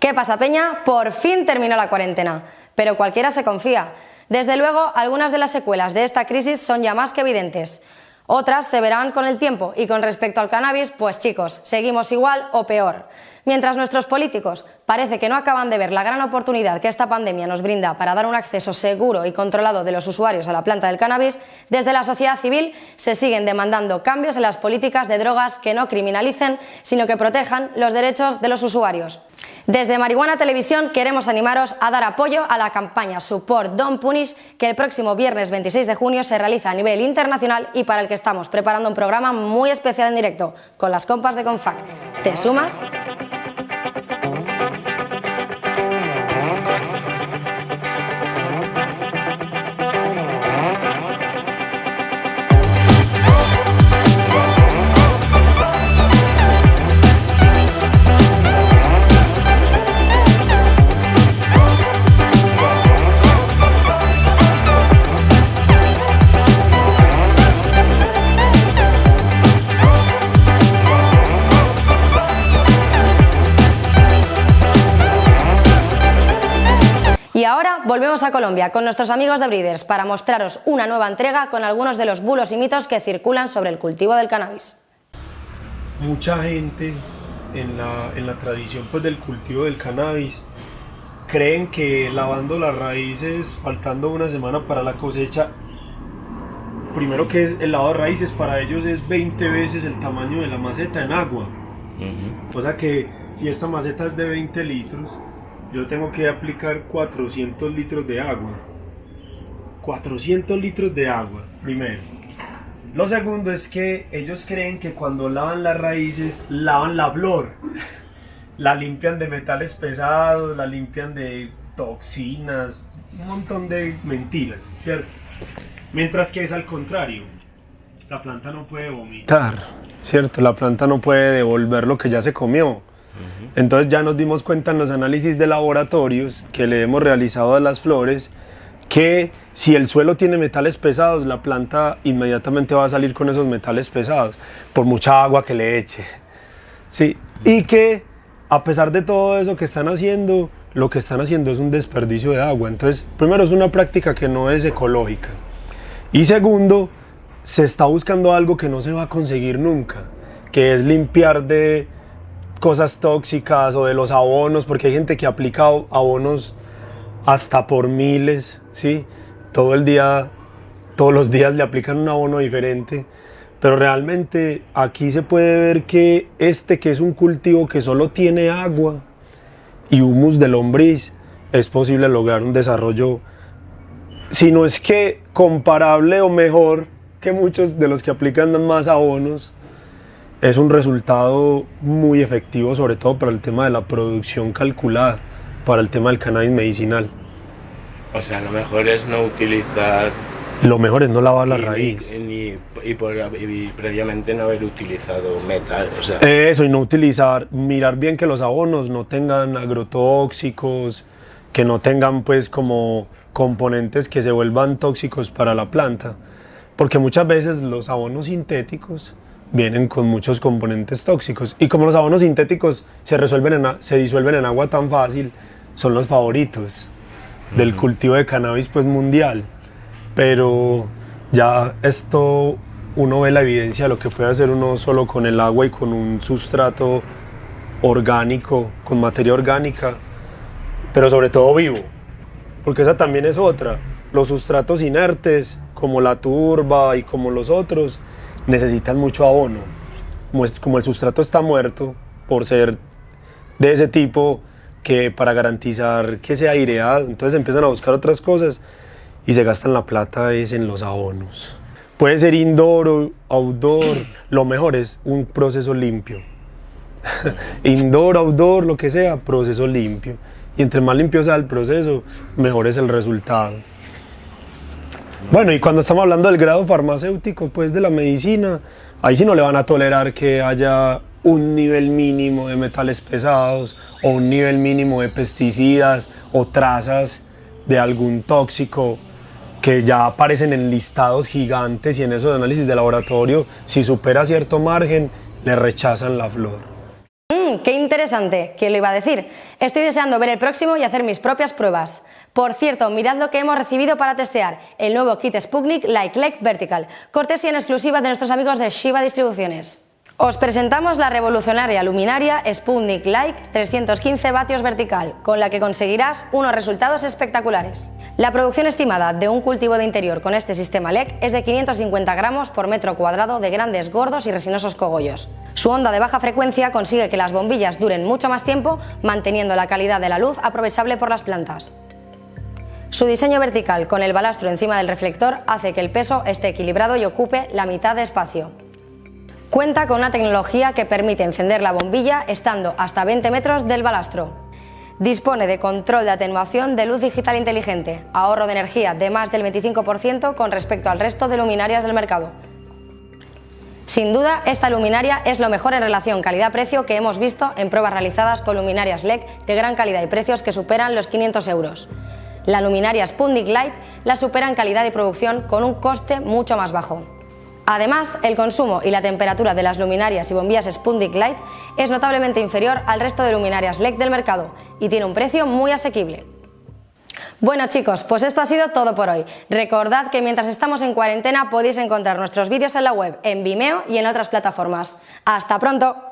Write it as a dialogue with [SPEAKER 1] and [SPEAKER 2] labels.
[SPEAKER 1] ¿Qué pasa, Peña? Por fin terminó la cuarentena, pero cualquiera se confía. Desde luego, algunas de las secuelas de esta crisis son ya más que evidentes. Otras se verán con el tiempo y con respecto al cannabis, pues chicos, seguimos igual o peor. Mientras nuestros políticos parece que no acaban de ver la gran oportunidad que esta pandemia nos brinda para dar un acceso seguro y controlado de los usuarios a la planta del cannabis, desde la sociedad civil se siguen demandando cambios en las políticas de drogas que no criminalicen, sino que protejan los derechos de los usuarios. Desde Marihuana Televisión queremos animaros a dar apoyo a la campaña Support Don't Punish que el próximo viernes 26 de junio se realiza a nivel internacional y para el que estamos preparando un programa muy especial en directo con las compas de Confac. ¿Te sumas? Volvemos a Colombia con nuestros amigos de Breeders para mostraros una nueva entrega con algunos de los bulos y mitos que circulan sobre el cultivo del cannabis.
[SPEAKER 2] Mucha gente en la, en la tradición pues, del cultivo del cannabis creen que lavando las raíces, faltando una semana para la cosecha, primero que el lavado de raíces para ellos es 20 veces el tamaño de la maceta en agua. O sea que si esta maceta es de 20 litros, yo tengo que aplicar 400 litros de agua. 400 litros de agua, primero. Lo segundo es que ellos creen que cuando lavan las raíces, lavan la flor. La limpian de metales pesados, la limpian de toxinas, un montón de mentiras, ¿cierto? Mientras que es al contrario. La planta no puede vomitar, ¿cierto? La planta no puede devolver lo que ya se comió. Entonces ya nos dimos cuenta en los análisis de laboratorios que le hemos realizado a las flores que si el suelo tiene metales pesados, la planta inmediatamente va a salir con esos metales pesados, por mucha agua que le eche. Sí, y que a pesar de todo eso que están haciendo, lo que están haciendo es un desperdicio de agua. Entonces, primero es una práctica que no es ecológica. Y segundo, se está buscando algo que no se va a conseguir nunca, que es limpiar de cosas tóxicas o de los abonos, porque hay gente que aplica abonos hasta por miles, ¿sí? Todo el día, todos los días le aplican un abono diferente, pero realmente aquí se puede ver que este que es un cultivo que solo tiene agua y humus de lombriz, es posible lograr un desarrollo, si no es que comparable o mejor que muchos de los que aplican más abonos, es un resultado muy efectivo, sobre todo para el tema de la producción calculada, para el tema del cannabis medicinal.
[SPEAKER 3] O sea, lo mejor es no utilizar...
[SPEAKER 2] Lo mejor es no lavar la raíz.
[SPEAKER 3] ni- y, por- y previamente no haber utilizado metal, o sea...
[SPEAKER 2] Eso, y no utilizar, mirar bien que los abonos no tengan agrotóxicos, que no tengan pues como componentes que se vuelvan tóxicos para la planta. Porque muchas veces los abonos sintéticos vienen con muchos componentes tóxicos. Y como los abonos sintéticos se, resuelven en se disuelven en agua tan fácil, son los favoritos del cultivo de cannabis pues mundial. Pero ya esto uno ve la evidencia de lo que puede hacer uno solo con el agua y con un sustrato orgánico, con materia orgánica, pero sobre todo vivo, porque esa también es otra. Los sustratos inertes, como la turba y como los otros, necesitan mucho abono. Como, el sustrato está muerto, por ser de ese tipo, que para garantizar que sea aireado, entonces empiezan a buscar otras cosas y se gastan la plata es en los abonos. Puede ser indoor o outdoor, lo mejor es un proceso limpio. indoor, outdoor, lo que sea, proceso limpio. Y entre más limpio sea el proceso, mejor es el resultado. Bueno, y cuando estamos hablando del grado farmacéutico, pues de la medicina, ahí sí no le van a tolerar que haya un nivel mínimo de metales pesados o un nivel mínimo de pesticidas o trazas de algún tóxico que ya aparecen en listados gigantes y en esos análisis de laboratorio, si supera cierto margen, le rechazan la flor.
[SPEAKER 1] Mm, qué interesante ¿quién lo iba a decir? Estoy deseando ver el próximo y hacer mis propias pruebas. Por cierto, mirad lo que hemos recibido para testear el nuevo kit Sputnik Like Leg Vertical, cortesía en exclusiva de nuestros amigos de Shiva Distribuciones. Os presentamos la revolucionaria luminaria Sputnik Like 315 vatios vertical, con la que conseguirás unos resultados espectaculares. La producción estimada de un cultivo de interior con este sistema LEC es de 550 gramos por metro cuadrado de grandes, gordos y resinosos cogollos. Su onda de baja frecuencia consigue que las bombillas duren mucho más tiempo, manteniendo la calidad de la luz aprovechable por las plantas. Su diseño vertical con el balastro encima del reflector hace que el peso esté equilibrado y ocupe la mitad de espacio. Cuenta con una tecnología que permite encender la bombilla estando hasta 20 metros del balastro. Dispone de control de atenuación de luz digital inteligente, ahorro de energía de más del 25% con respecto al resto de luminarias del mercado. Sin duda, esta luminaria es lo mejor en relación calidad-precio que hemos visto en pruebas realizadas con luminarias LED de gran calidad y precios que superan los 500 euros. La luminaria Sputnik Light la supera en calidad y producción con un coste mucho más bajo. Además, el consumo y la temperatura de las luminarias y bombillas Sputnik Light es notablemente inferior al resto de luminarias LED del mercado y tiene un precio muy asequible. Bueno chicos, pues esto ha sido todo por hoy. Recordad que mientras estamos en cuarentena podéis encontrar nuestros vídeos en la web, en Vimeo y en otras plataformas. ¡Hasta pronto!